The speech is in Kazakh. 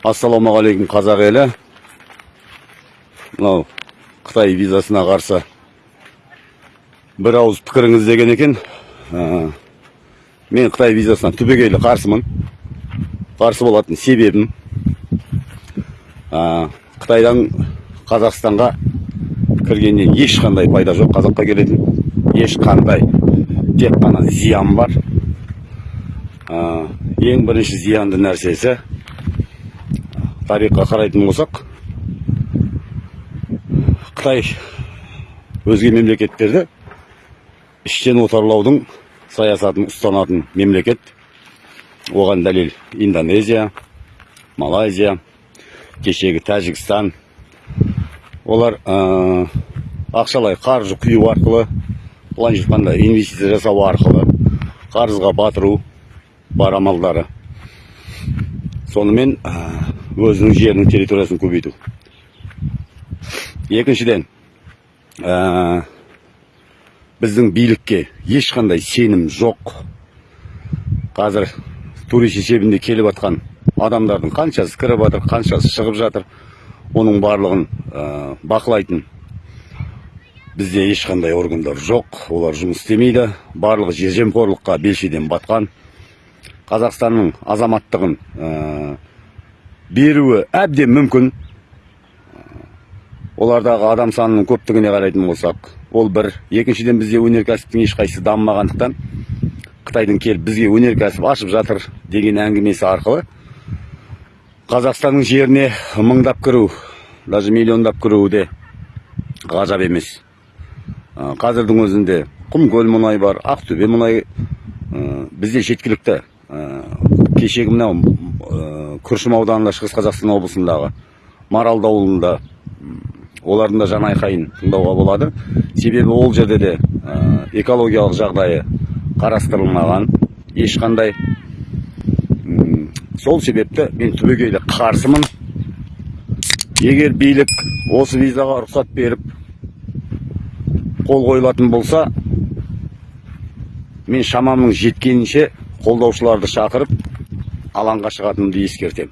ассалаумағалейкум қазақ елі. Мынау қытай визасына қарсы бір ауыз пікіріңіз деген екен. Ә, мен қытай визасына түбегейлі қарсымын. Қарсы болатын себебім ә, қытайдан қазақстанға кіргеннен ешқандай пайда жоқ қазаққа келетін. Ешқандай тек қана зиян бар. Ә, ең бірінші зиянды нәрсесі тарихқа қарайтын болсақ қытай өзге мемлекеттерді іштен отарлаудың саясатын ұстанатын мемлекет. Оған дәлел индонезия малайзия кешегі тәжікстан. Олар ә, ақшалай қаржы құю арқылы былайша айтқанда инвестиция жасау арқылы қарызға батыру бар амалдары. Сонымен өзінің жерінің территориясын көбейту екіншіден біздің билікке ешқандай сенім жоқ. Қазір турист есебінде келіп жатқан адамдардың қаншасы кіріп жатыр қаншасы шығып жатыр оның барлығын ә, бақылайтын бізде ешқандай органдар жоқ. Олар жұмыс істемейді барлығы жемқорлыққа белшеден батқан. Қазақстанның азаматтығын беруі әбден мүмкін. Олардағы адам санының көптігіне қарайтын болсақ ол бір екіншіден бізде өнеркәсіптің ешқайсысы дамымағандықтан қытайдың келіп бізге өнеркәсіп ашып жатыр деген әңгімесі арқылы қазақстанның жеріне мыңдап кіру даже миллиондап кіруі де ғажап емес. Ә, қазірдің өзінде құмкөл мұнай бар ақтөбе мұнай ә, бізде жеткілікті ә, кешегі мынау күршім ауданында шығыс қазақстан облысындағы маралды ауылында олардың да жан айқайын тыңдауға болады. Себебі ол жерде де ә, экологиялық жағдайы қарастырылмаған. Ешқандай сол себепті мен түбегейлі қарсымын. Егер билік осы визаға рұқсат беріп қол қойылатын болса мен шамамның жеткенінше қолдаушыларды шақырып алаңга шығатынымды эскертем